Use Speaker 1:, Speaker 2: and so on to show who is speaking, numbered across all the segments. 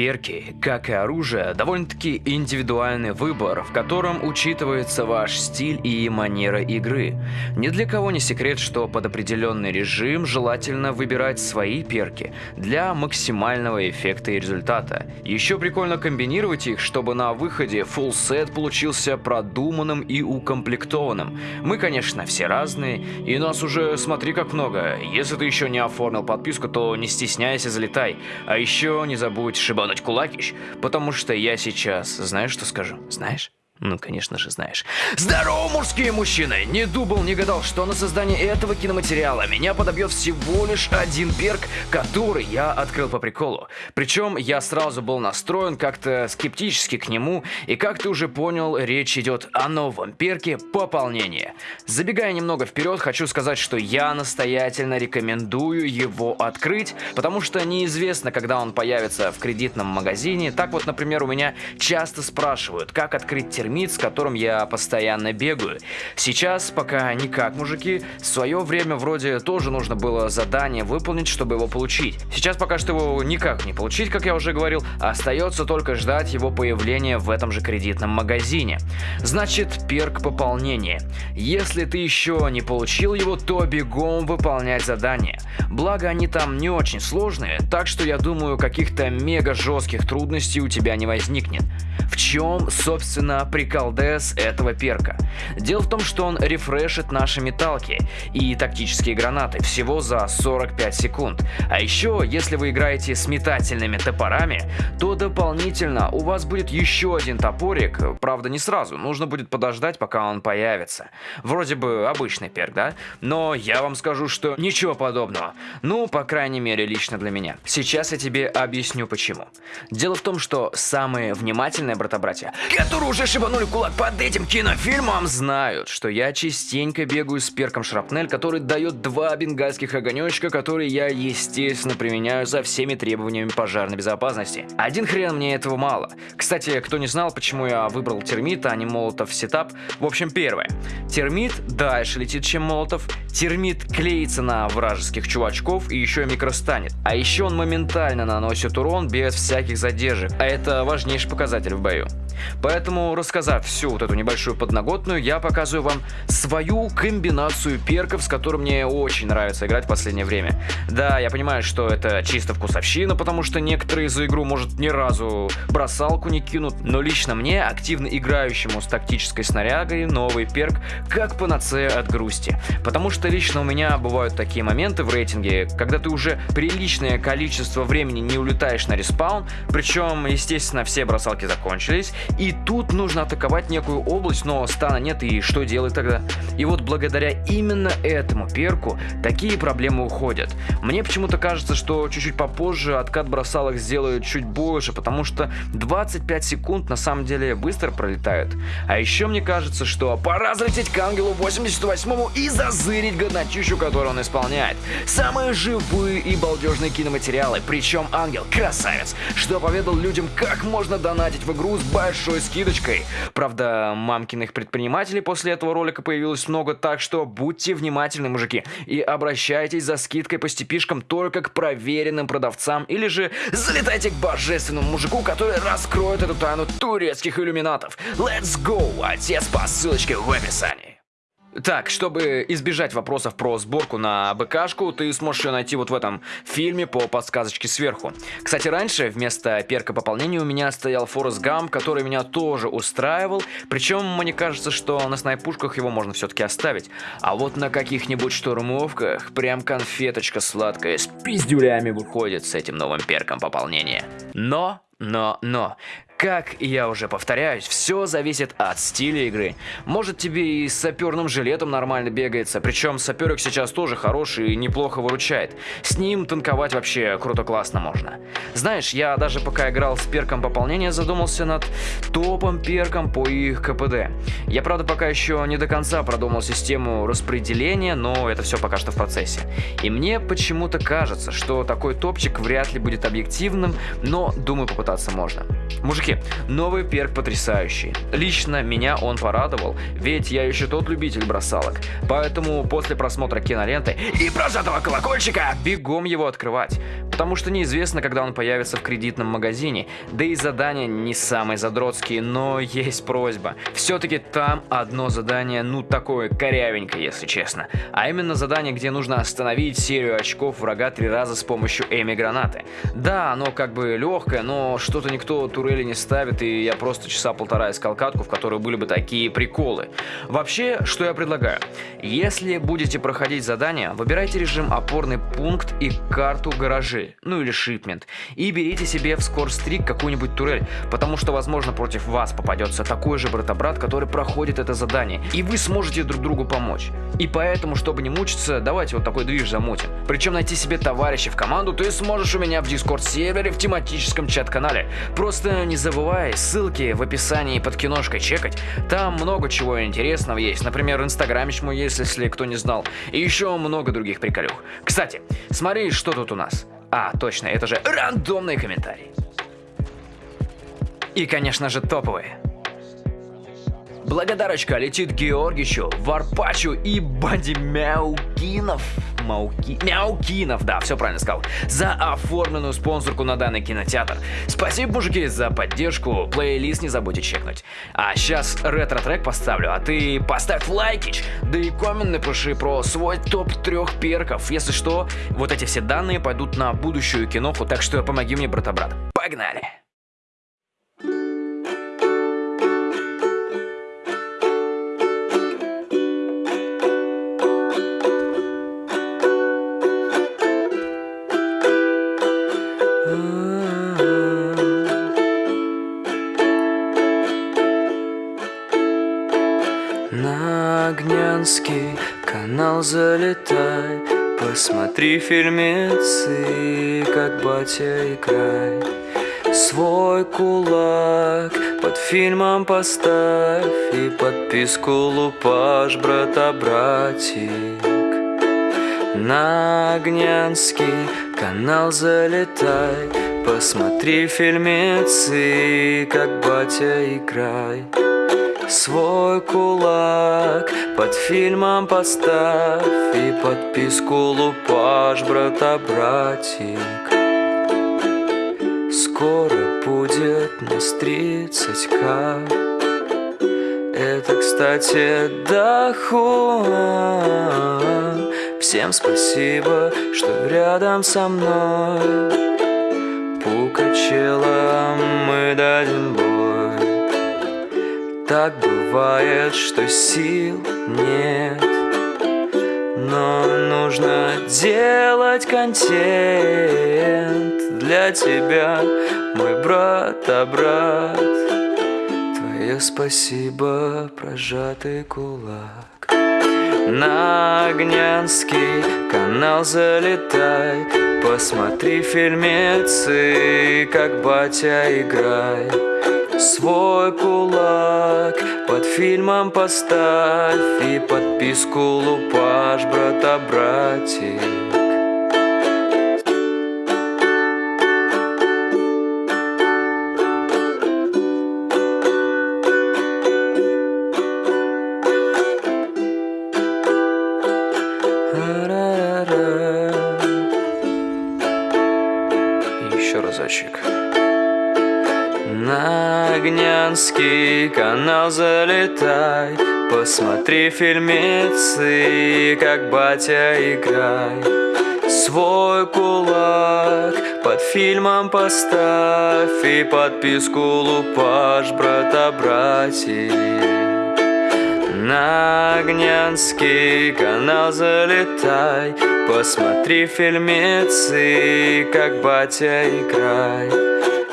Speaker 1: Перки, как и оружие, довольно-таки индивидуальный выбор, в котором учитывается ваш стиль и манера игры. Ни для кого не секрет, что под определенный режим желательно выбирать свои перки для максимального эффекта и результата. Еще прикольно комбинировать их, чтобы на выходе full set получился продуманным и укомплектованным. Мы, конечно, все разные, и нас уже смотри как много. Если ты еще не оформил подписку, то не стесняйся, залетай. А еще не забудь шибать ебануть кулакищ, потому что я сейчас, знаешь, что скажу? Знаешь? Ну, конечно же, знаешь. Здорово, мужские мужчины! Не думал, не гадал, что на создание этого киноматериала меня подобьет всего лишь один перк, который я открыл по приколу. Причем я сразу был настроен как-то скептически к нему, и как ты уже понял, речь идет о новом перке пополнения. Забегая немного вперед, хочу сказать, что я настоятельно рекомендую его открыть, потому что неизвестно, когда он появится в кредитном магазине. Так вот, например, у меня часто спрашивают, как открыть термин термит, с которым я постоянно бегаю. Сейчас пока никак, мужики. В свое время вроде тоже нужно было задание выполнить, чтобы его получить. Сейчас пока что его никак не получить, как я уже говорил, остается только ждать его появления в этом же кредитном магазине. Значит, перк пополнения. Если ты еще не получил его, то бегом выполнять задание. Благо они там не очень сложные, так что я думаю, каких-то мега жестких трудностей у тебя не возникнет. В чем, собственно, прикол ДС этого перка? Дело в том, что он рефрешит наши металки и тактические гранаты всего за 45 секунд. А еще, если вы играете с метательными топорами, то дополнительно у вас будет еще один топорик, правда не сразу, нужно будет подождать, пока он появится. Вроде бы обычный перк, да? Но я вам скажу, что ничего подобного. Ну, по крайней мере, лично для меня. Сейчас я тебе объясню почему. Дело в том, что самые внимательные брата-братья, которые уже шибанули кулак под этим кинофильмом, знают, что я частенько бегаю с перком Шрапнель, который дает два бенгальских огонечка, которые я, естественно, применяю за всеми требованиями пожарной безопасности. Один хрен мне этого мало. Кстати, кто не знал, почему я выбрал термит, а не молотов сетап, в общем, первое. Термит дальше летит, чем молотов. Термит клеится на вражеских чувачков и еще микростанет. А еще он моментально наносит урон без всяких задержек, а это важнейший показатель в бою. Поэтому, рассказав всю вот эту небольшую подноготную, я показываю вам свою комбинацию перков, с которой мне очень нравится играть в последнее время. Да, я понимаю, что это чисто вкусовщина, потому что некоторые за игру, может, ни разу бросалку не кинут, но лично мне, активно играющему с тактической снарягой, новый перк как панацея от грусти. Потому что лично у меня бывают такие моменты в рейтинге, когда ты уже приличное количество времени не улетаешь на респаун, причем, естественно, все бросалки закончились, и тут нужно атаковать некую область, но стана нет, и что делать тогда? И вот благодаря именно этому перку такие проблемы уходят. Мне почему-то кажется, что чуть-чуть попозже откат бросалок сделают чуть больше, потому что 25 секунд на самом деле быстро пролетают. А еще мне кажется, что пора залететь к Ангелу 88 и зазырить годнотищу, которую он исполняет. Самые живые и балдежные киноматериалы, причем Ангел красавец, что поведал людям, как можно донатить в игру с большой скидочкой. Правда, мамкиных предпринимателей после этого ролика появилось много, так что будьте внимательны, мужики, и обращайтесь за скидкой по степишкам только к проверенным продавцам, или же залетайте к божественному мужику, который раскроет эту тайну турецких иллюминатов. Let's go! Отец по ссылочке в описании. Так, чтобы избежать вопросов про сборку на БКшку, ты сможешь ее найти вот в этом фильме по подсказочке сверху. Кстати, раньше вместо перка пополнения у меня стоял Форест Гам, который меня тоже устраивал, причем мне кажется, что на снайпушках его можно все-таки оставить. А вот на каких-нибудь штурмовках прям конфеточка сладкая с пиздюлями выходит с этим новым перком пополнения. Но но, но, как я уже повторяюсь, все зависит от стиля игры. Может тебе и с саперным жилетом нормально бегается, причем саперик сейчас тоже хороший и неплохо выручает. С ним танковать вообще круто-классно можно. Знаешь, я даже пока играл с перком пополнения задумался над топом перком по их КПД. Я правда пока еще не до конца продумал систему распределения, но это все пока что в процессе. И мне почему-то кажется, что такой топчик вряд ли будет объективным, но думаю попытаться можно. Мужики, новый перк потрясающий. Лично меня он порадовал, ведь я еще тот любитель бросалок. Поэтому после просмотра киноленты и прожатого колокольчика бегом его открывать потому что неизвестно, когда он появится в кредитном магазине, да и задания не самые задротские, но есть просьба. Все-таки там одно задание, ну такое корявенькое, если честно. А именно задание, где нужно остановить серию очков врага три раза с помощью эми-гранаты. Да, оно как бы легкое, но что-то никто турели не ставит, и я просто часа полтора искал катку, в которой были бы такие приколы. Вообще, что я предлагаю? Если будете проходить задание, выбирайте режим опорный пункт и карту гаражи, ну или шипмент, и берите себе в скорстрик какую-нибудь турель, потому что, возможно, против вас попадется такой же брата-брат, который проходит это задание, и вы сможете друг другу помочь. И поэтому, чтобы не мучиться, давайте вот такой движ замутим. Причем найти себе товарища в команду ты сможешь у меня в дискорд сервере в тематическом чат-канале. Просто не забывай ссылки в описании под киношкой чекать, там много чего интересного есть, например, инстаграмич мой есть, если кто не знал, и еще много других приколюх. Кстати, смотри, что тут у нас. А, точно, это же рандомные комментарии. И, конечно же, топовые. Благодарочка летит Георгичу, Варпачу и Банди Мяукинов. Мауки... Мяукинов, да, все правильно сказал. За оформленную спонсорку на данный кинотеатр. Спасибо, мужики, за поддержку. Плейлист не забудьте чекнуть. А сейчас ретро-трек поставлю, а ты поставь лайкич, да и коммент напиши про свой топ трех перков. Если что, вот эти все данные пойдут на будущую киноху, так что помоги мне, брата-брат. Погнали!
Speaker 2: Залетай Посмотри фильмецы, как батя играй Свой кулак под фильмом поставь И подписку лупаш, брата-братик На Огнянский канал залетай Посмотри фильмецы, как батя играй Свой кулак. Под фильмом поставь И подписку лупаш, брата-братик Скоро будет нас 30к Это, кстати, дохуа. Всем спасибо, что рядом со мной. Пукачела мы дадим бой Так бывает, что сил нет. Но нужно делать контент Для тебя, мой брат, а брат. Твое спасибо, прожатый кулак. На Огнянский канал залетай. Посмотри фильмецы, как батя играй Свой кулак под фильмом поставь И подписку лупаш, брата-братик
Speaker 1: еще
Speaker 2: канал залетай. Посмотри фильмецы, как батя играй Свой кулак под фильмом поставь И подписку лупаш, брата-братик На Огнянский канал залетай. Посмотри фильмецы, как батя играй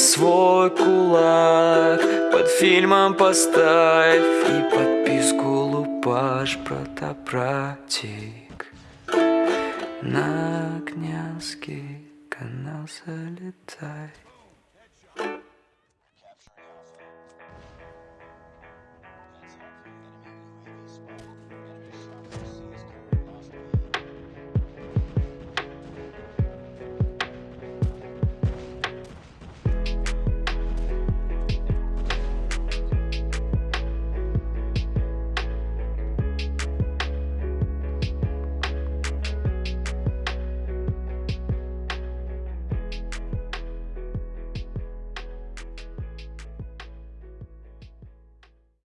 Speaker 2: Свой кулак. Под фильмом поставь И подписку лупаш, брата-братик На Князский канал залетай